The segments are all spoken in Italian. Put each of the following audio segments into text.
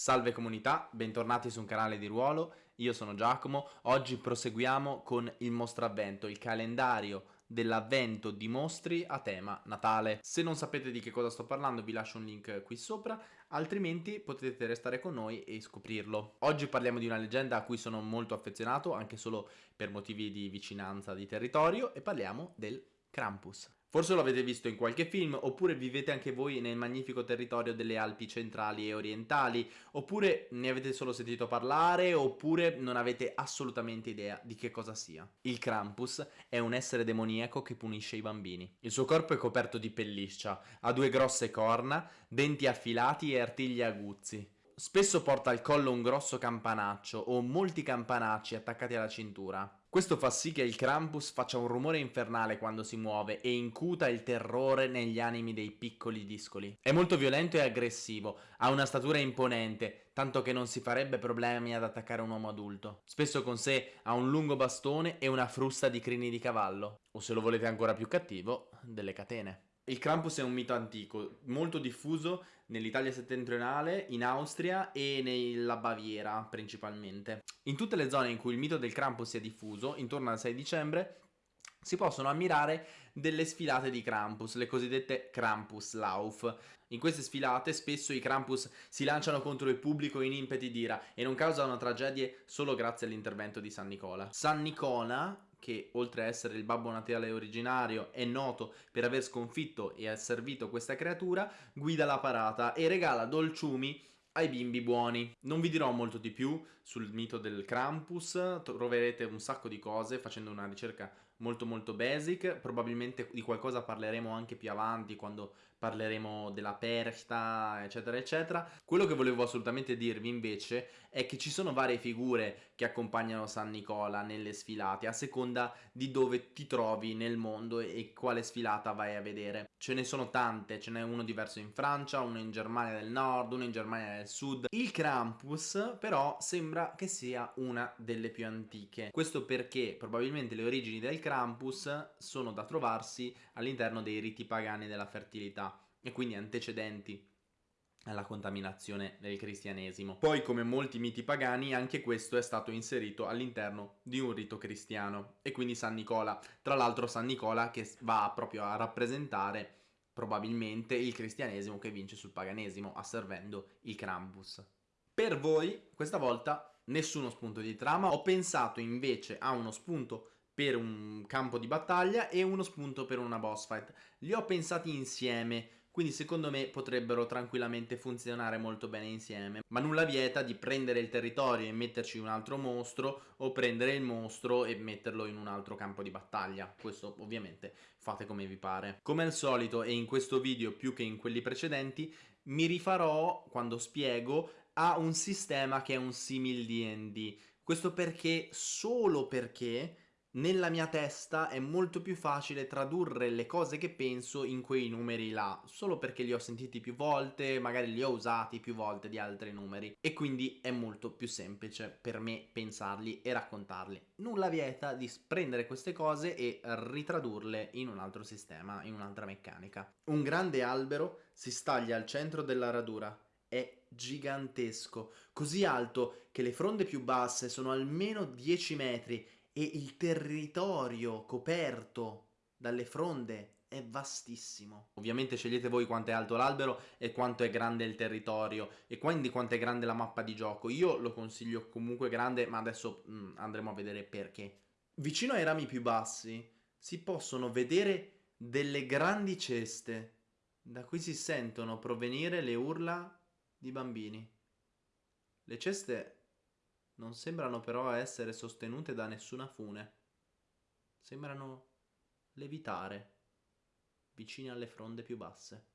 Salve comunità, bentornati su un canale di ruolo, io sono Giacomo, oggi proseguiamo con il mostravvento, il calendario dell'avvento di mostri a tema Natale. Se non sapete di che cosa sto parlando vi lascio un link qui sopra, altrimenti potete restare con noi e scoprirlo. Oggi parliamo di una leggenda a cui sono molto affezionato, anche solo per motivi di vicinanza di territorio, e parliamo del Krampus. Forse lo avete visto in qualche film, oppure vivete anche voi nel magnifico territorio delle Alpi centrali e orientali, oppure ne avete solo sentito parlare, oppure non avete assolutamente idea di che cosa sia. Il Krampus è un essere demoniaco che punisce i bambini. Il suo corpo è coperto di pelliccia, ha due grosse corna, denti affilati e artigli aguzzi. Spesso porta al collo un grosso campanaccio o molti campanacci attaccati alla cintura. Questo fa sì che il Krampus faccia un rumore infernale quando si muove e incuta il terrore negli animi dei piccoli discoli. È molto violento e aggressivo, ha una statura imponente, tanto che non si farebbe problemi ad attaccare un uomo adulto. Spesso con sé ha un lungo bastone e una frusta di crini di cavallo, o se lo volete ancora più cattivo, delle catene. Il Krampus è un mito antico, molto diffuso nell'Italia settentrionale, in Austria e nella Baviera principalmente. In tutte le zone in cui il mito del Krampus è diffuso, intorno al 6 dicembre, si possono ammirare delle sfilate di Krampus, le cosiddette Krampuslauf. In queste sfilate spesso i Krampus si lanciano contro il pubblico in impeti d'ira e non causano tragedie solo grazie all'intervento di San Nicola. San Nicola che oltre a essere il Babbo Natale originario è noto per aver sconfitto e asservito questa creatura, guida la parata e regala dolciumi ai bimbi buoni. Non vi dirò molto di più sul mito del Krampus, troverete un sacco di cose facendo una ricerca molto molto basic, probabilmente di qualcosa parleremo anche più avanti quando parleremo della persta eccetera eccetera. Quello che volevo assolutamente dirvi invece è che ci sono varie figure che accompagnano San Nicola nelle sfilate a seconda di dove ti trovi nel mondo e quale sfilata vai a vedere. Ce ne sono tante, ce n'è uno diverso in Francia, uno in Germania del Nord, uno in Germania del Sud. Il Krampus però sembra che sia una delle più antiche. Questo perché probabilmente le origini del Krampus sono da trovarsi all'interno dei riti pagani della fertilità e quindi antecedenti alla contaminazione del cristianesimo. Poi, come molti miti pagani, anche questo è stato inserito all'interno di un rito cristiano e quindi San Nicola. Tra l'altro San Nicola che va proprio a rappresentare probabilmente il cristianesimo che vince sul paganesimo, asservendo il Krampus. Per voi, questa volta, nessuno spunto di trama, ho pensato invece a uno spunto per un campo di battaglia e uno spunto per una boss fight. Li ho pensati insieme, quindi secondo me potrebbero tranquillamente funzionare molto bene insieme. Ma nulla vieta di prendere il territorio e metterci un altro mostro o prendere il mostro e metterlo in un altro campo di battaglia. Questo ovviamente fate come vi pare. Come al solito e in questo video più che in quelli precedenti mi rifarò quando spiego a un sistema che è un simil D&D. Questo perché, solo perché nella mia testa è molto più facile tradurre le cose che penso in quei numeri là, solo perché li ho sentiti più volte, magari li ho usati più volte di altri numeri e quindi è molto più semplice per me pensarli e raccontarli. Nulla vieta di prendere queste cose e ritradurle in un altro sistema, in un'altra meccanica. Un grande albero si staglia al centro della radura, è gigantesco, così alto che le fronde più basse sono almeno 10 metri e il territorio coperto dalle fronde è vastissimo. Ovviamente scegliete voi quanto è alto l'albero e quanto è grande il territorio e quindi quanto è grande la mappa di gioco. Io lo consiglio comunque grande, ma adesso mm, andremo a vedere perché. Vicino ai rami più bassi si possono vedere delle grandi ceste da cui si sentono provenire le urla di bambini. Le ceste non sembrano però essere sostenute da nessuna fune. Sembrano levitare, vicine alle fronde più basse.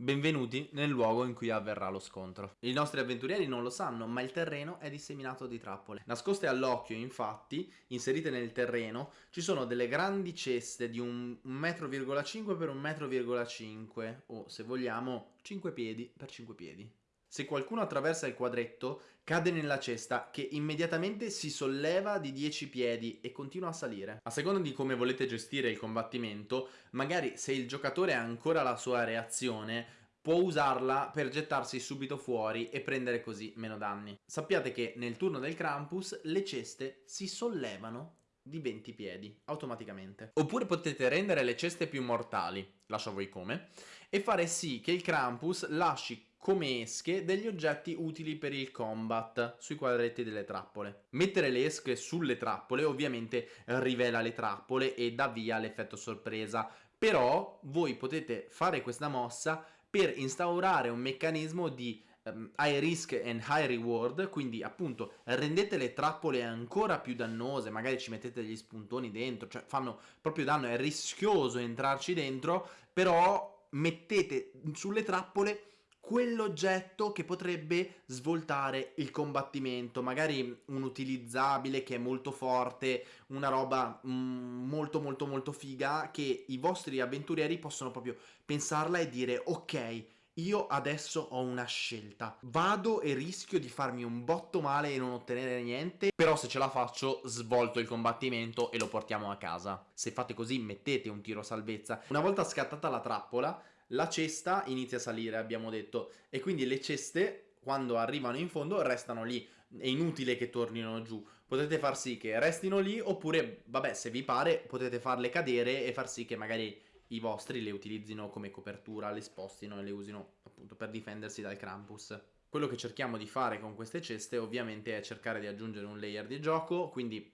Benvenuti nel luogo in cui avverrà lo scontro. I nostri avventurieri non lo sanno, ma il terreno è disseminato di trappole. Nascoste all'occhio, infatti, inserite nel terreno, ci sono delle grandi ceste di un 1,5 m per 1,5 m, o se vogliamo 5 piedi per 5 piedi. Se qualcuno attraversa il quadretto, cade nella cesta che immediatamente si solleva di 10 piedi e continua a salire. A seconda di come volete gestire il combattimento, magari se il giocatore ha ancora la sua reazione, può usarla per gettarsi subito fuori e prendere così meno danni. Sappiate che nel turno del Krampus le ceste si sollevano di 20 piedi automaticamente. Oppure potete rendere le ceste più mortali, lascio a voi come, e fare sì che il Krampus lasci come esche degli oggetti utili per il combat sui quadretti delle trappole. Mettere le esche sulle trappole ovviamente rivela le trappole e dà via l'effetto sorpresa, però voi potete fare questa mossa per instaurare un meccanismo di um, high risk and high reward, quindi appunto rendete le trappole ancora più dannose, magari ci mettete degli spuntoni dentro, cioè fanno proprio danno, è rischioso entrarci dentro, però mettete sulle trappole quell'oggetto che potrebbe svoltare il combattimento, magari un utilizzabile che è molto forte, una roba mm, molto molto molto figa che i vostri avventurieri possono proprio pensarla e dire ok, io adesso ho una scelta. Vado e rischio di farmi un botto male e non ottenere niente, però se ce la faccio svolto il combattimento e lo portiamo a casa. Se fate così mettete un tiro salvezza. Una volta scattata la trappola, la cesta inizia a salire, abbiamo detto, e quindi le ceste, quando arrivano in fondo, restano lì. È inutile che tornino giù. Potete far sì che restino lì, oppure, vabbè, se vi pare, potete farle cadere e far sì che magari i vostri le utilizzino come copertura, le spostino e le usino appunto per difendersi dal Krampus. Quello che cerchiamo di fare con queste ceste ovviamente è cercare di aggiungere un layer di gioco, quindi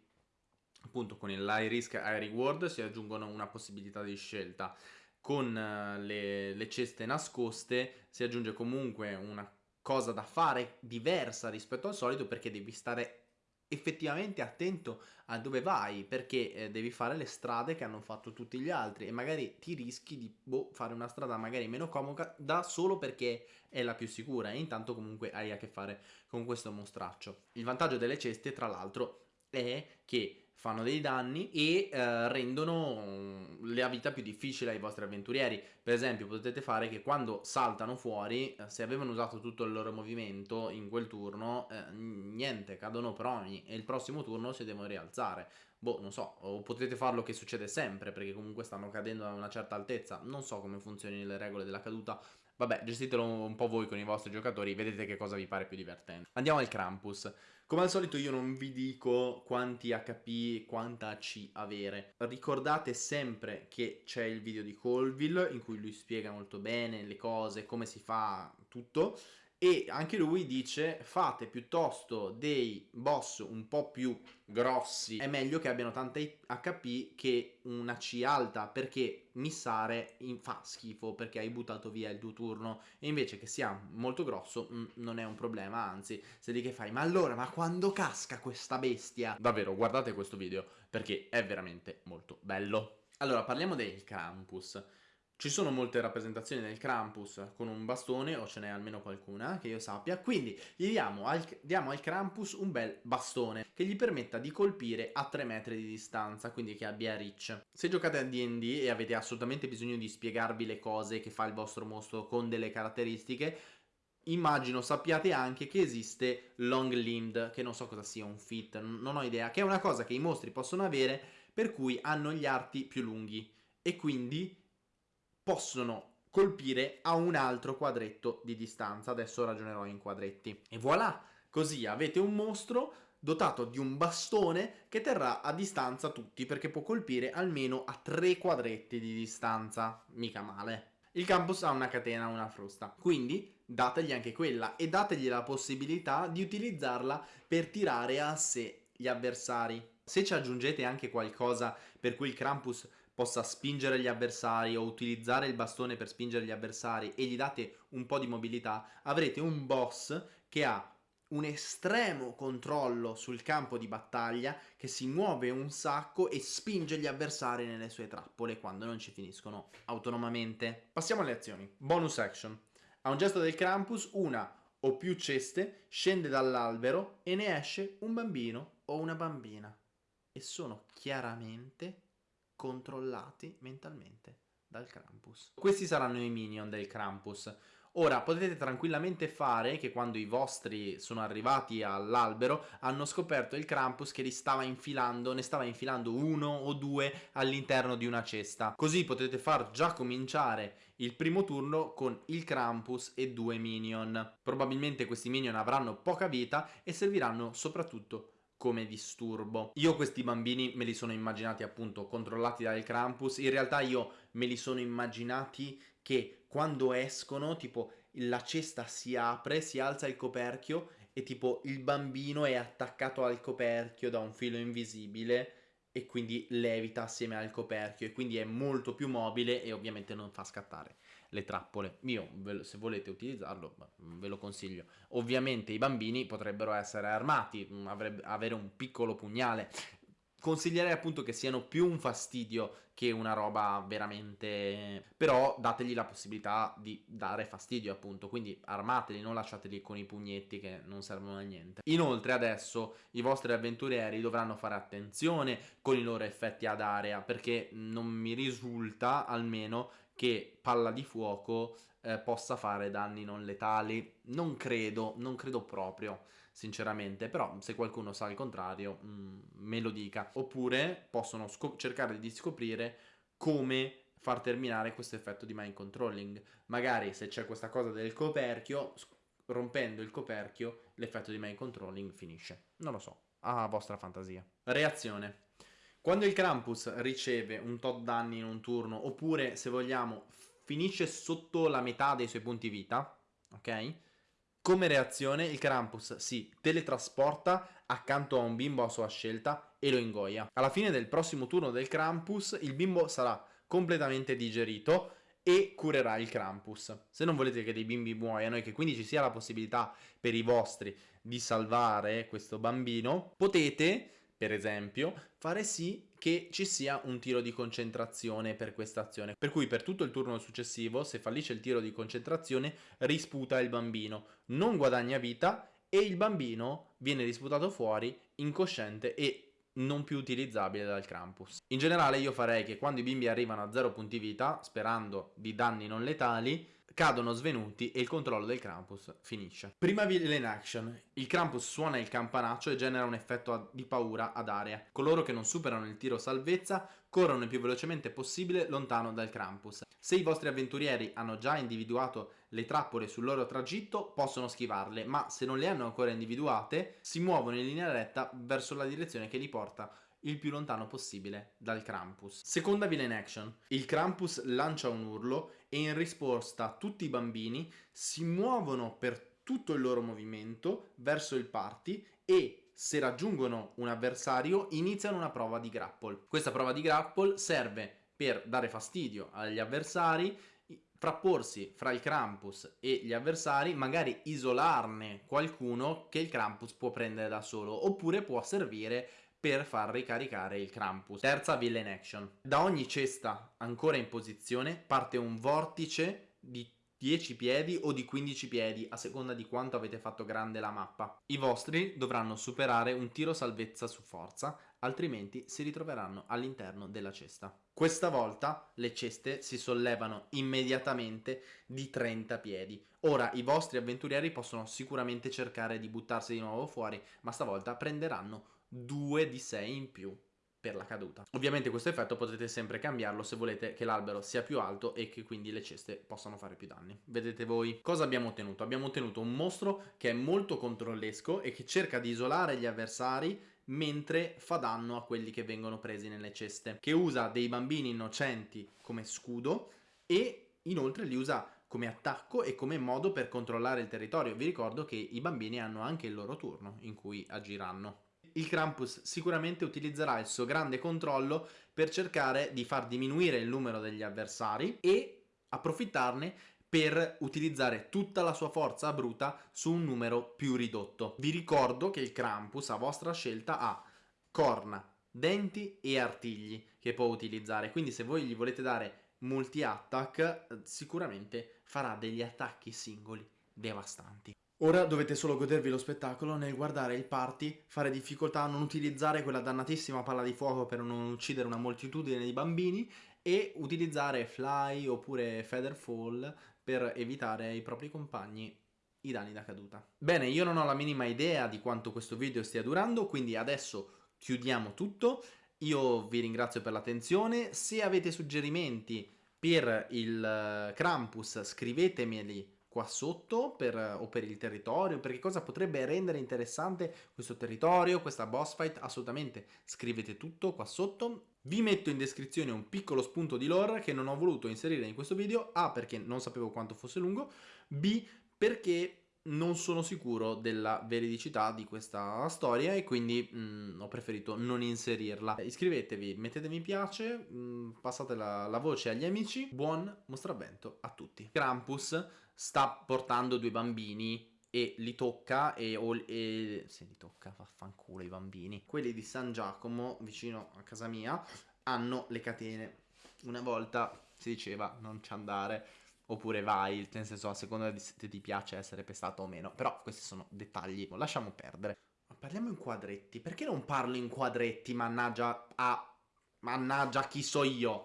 appunto con il high risk high reward si aggiungono una possibilità di scelta con eh, le, le ceste nascoste si aggiunge comunque una cosa da fare diversa rispetto al solito perché devi stare effettivamente attento a dove vai perché eh, devi fare le strade che hanno fatto tutti gli altri e magari ti rischi di boh, fare una strada magari meno comoda da solo perché è la più sicura e intanto comunque hai a che fare con questo mostraccio. Il vantaggio delle ceste tra l'altro è che fanno dei danni e eh, rendono la vita più difficile ai vostri avventurieri. Per esempio potete fare che quando saltano fuori, eh, se avevano usato tutto il loro movimento in quel turno, eh, niente, cadono proni e il prossimo turno si devono rialzare. Boh, non so, o potete farlo che succede sempre perché comunque stanno cadendo a una certa altezza. Non so come funzionino le regole della caduta, Vabbè, gestitelo un po' voi con i vostri giocatori, vedete che cosa vi pare più divertente. Andiamo al Krampus. Come al solito io non vi dico quanti HP, quanta AC avere. Ricordate sempre che c'è il video di Colville in cui lui spiega molto bene le cose, come si fa tutto e anche lui dice fate piuttosto dei boss un po' più grossi. È meglio che abbiano tanta HP che una C alta perché missare fa schifo perché hai buttato via il tuo turno. E invece che sia molto grosso mm, non è un problema anzi se di che fai ma allora ma quando casca questa bestia? Davvero guardate questo video perché è veramente molto bello. Allora parliamo del Krampus ci sono molte rappresentazioni del Krampus con un bastone, o ce n'è almeno qualcuna che io sappia, quindi gli diamo al, diamo al Krampus un bel bastone che gli permetta di colpire a 3 metri di distanza, quindi che abbia reach. Se giocate a D&D e avete assolutamente bisogno di spiegarvi le cose che fa il vostro mostro con delle caratteristiche, immagino sappiate anche che esiste long limbed, che non so cosa sia, un fit, non ho idea, che è una cosa che i mostri possono avere per cui hanno gli arti più lunghi e quindi possono colpire a un altro quadretto di distanza. Adesso ragionerò in quadretti. E voilà! Così avete un mostro dotato di un bastone che terrà a distanza tutti perché può colpire almeno a tre quadretti di distanza. Mica male. Il campus ha una catena, una frusta, quindi dategli anche quella e dategli la possibilità di utilizzarla per tirare a sé gli avversari. Se ci aggiungete anche qualcosa per cui il Krampus possa spingere gli avversari o utilizzare il bastone per spingere gli avversari e gli date un po' di mobilità, avrete un boss che ha un estremo controllo sul campo di battaglia che si muove un sacco e spinge gli avversari nelle sue trappole quando non ci finiscono autonomamente. Passiamo alle azioni. Bonus action. A un gesto del Krampus, una o più ceste scende dall'albero e ne esce un bambino o una bambina. E sono chiaramente controllati mentalmente dal Krampus. Questi saranno i minion del Krampus. Ora potete tranquillamente fare che quando i vostri sono arrivati all'albero hanno scoperto il Krampus che li stava infilando, ne stava infilando uno o due all'interno di una cesta. Così potete far già cominciare il primo turno con il Krampus e due minion. Probabilmente questi minion avranno poca vita e serviranno soprattutto come disturbo. Io questi bambini me li sono immaginati appunto controllati dal Krampus, in realtà io me li sono immaginati che quando escono tipo la cesta si apre, si alza il coperchio e tipo il bambino è attaccato al coperchio da un filo invisibile e quindi levita assieme al coperchio e quindi è molto più mobile e ovviamente non fa scattare le trappole. Io, se volete utilizzarlo, ve lo consiglio. Ovviamente i bambini potrebbero essere armati, mm, avere un piccolo pugnale. Consiglierei appunto che siano più un fastidio che una roba veramente... però dategli la possibilità di dare fastidio appunto, quindi armateli, non lasciateli con i pugnetti che non servono a niente. Inoltre adesso i vostri avventurieri dovranno fare attenzione con i loro effetti ad area perché non mi risulta almeno che palla di fuoco eh, possa fare danni non letali. Non credo, non credo proprio, sinceramente, però se qualcuno sa il contrario, mh, mm, me lo dica. Oppure possono cercare di scoprire come far terminare questo effetto di mind controlling. Magari se c'è questa cosa del coperchio, rompendo il coperchio, l'effetto di mind controlling finisce. Non lo so, a vostra fantasia. Reazione. Quando il Krampus riceve un tot danni in un turno, oppure se vogliamo finisce sotto la metà dei suoi punti vita, ok? Come reazione il Krampus si teletrasporta accanto a un bimbo a sua scelta e lo ingoia. Alla fine del prossimo turno del Krampus il bimbo sarà completamente digerito e curerà il Krampus. Se non volete che dei bimbi muoiano e che quindi ci sia la possibilità per i vostri di salvare questo bambino, potete per esempio, fare sì che ci sia un tiro di concentrazione per questa azione. Per cui per tutto il turno successivo, se fallisce il tiro di concentrazione, risputa il bambino, non guadagna vita e il bambino viene risputato fuori, incosciente e non più utilizzabile dal Krampus. In generale io farei che quando i bimbi arrivano a 0 punti vita, sperando di danni non letali, cadono svenuti e il controllo del Krampus finisce. Prima villain action. Il Krampus suona il campanaccio e genera un effetto di paura ad area. Coloro che non superano il tiro salvezza corrono il più velocemente possibile lontano dal Krampus. Se i vostri avventurieri hanno già individuato le trappole sul loro tragitto, possono schivarle, ma se non le hanno ancora individuate, si muovono in linea retta verso la direzione che li porta il più lontano possibile dal Krampus. Seconda villain action. Il Krampus lancia un urlo e in risposta tutti i bambini si muovono per tutto il loro movimento verso il party e se raggiungono un avversario iniziano una prova di grapple. Questa prova di grapple serve per dare fastidio agli avversari, frapporsi fra il Krampus e gli avversari, magari isolarne qualcuno che il Krampus può prendere da solo, oppure può servire per far ricaricare il Krampus. Terza villain action. Da ogni cesta ancora in posizione parte un vortice di 10 piedi o di 15 piedi a seconda di quanto avete fatto grande la mappa. I vostri dovranno superare un tiro salvezza su forza, altrimenti si ritroveranno all'interno della cesta. Questa volta le ceste si sollevano immediatamente di 30 piedi. Ora i vostri avventurieri possono sicuramente cercare di buttarsi di nuovo fuori, ma stavolta prenderanno 2 di 6 in più per la caduta. Ovviamente questo effetto potete sempre cambiarlo se volete che l'albero sia più alto e che quindi le ceste possano fare più danni. Vedete voi? Cosa abbiamo ottenuto? Abbiamo ottenuto un mostro che è molto controllesco e che cerca di isolare gli avversari mentre fa danno a quelli che vengono presi nelle ceste, che usa dei bambini innocenti come scudo e inoltre li usa come attacco e come modo per controllare il territorio. Vi ricordo che i bambini hanno anche il loro turno in cui agiranno il Krampus sicuramente utilizzerà il suo grande controllo per cercare di far diminuire il numero degli avversari e approfittarne per utilizzare tutta la sua forza bruta su un numero più ridotto. Vi ricordo che il Krampus a vostra scelta ha corna, denti e artigli che può utilizzare, quindi se voi gli volete dare multi-attack sicuramente farà degli attacchi singoli devastanti. Ora dovete solo godervi lo spettacolo nel guardare il party, fare difficoltà a non utilizzare quella dannatissima palla di fuoco per non uccidere una moltitudine di bambini e utilizzare Fly oppure Featherfall per evitare ai propri compagni i danni da caduta. Bene, io non ho la minima idea di quanto questo video stia durando, quindi adesso chiudiamo tutto. Io vi ringrazio per l'attenzione, se avete suggerimenti per il eh, Krampus scrivetemeli qua sotto per, o per il territorio, perché cosa potrebbe rendere interessante questo territorio, questa boss fight, assolutamente scrivete tutto qua sotto. Vi metto in descrizione un piccolo spunto di lore che non ho voluto inserire in questo video, A perché non sapevo quanto fosse lungo, B perché non sono sicuro della veridicità di questa storia e quindi mh, mm, ho preferito non inserirla. Iscrivetevi, mettete mi piace, mh, mm, passate la, la, voce agli amici. Buon mostravento a tutti. Krampus sta portando due bambini e li tocca e, o, e se li tocca vaffanculo i bambini. Quelli di San Giacomo, vicino a casa mia, hanno le catene. Una volta si diceva non ci andare oppure vai, nel senso a seconda di se ti piace essere pestato o meno, però questi sono dettagli, lasciamo perdere. Ma parliamo in quadretti, perché non parlo in quadretti, mannaggia a... mannaggia chi so io?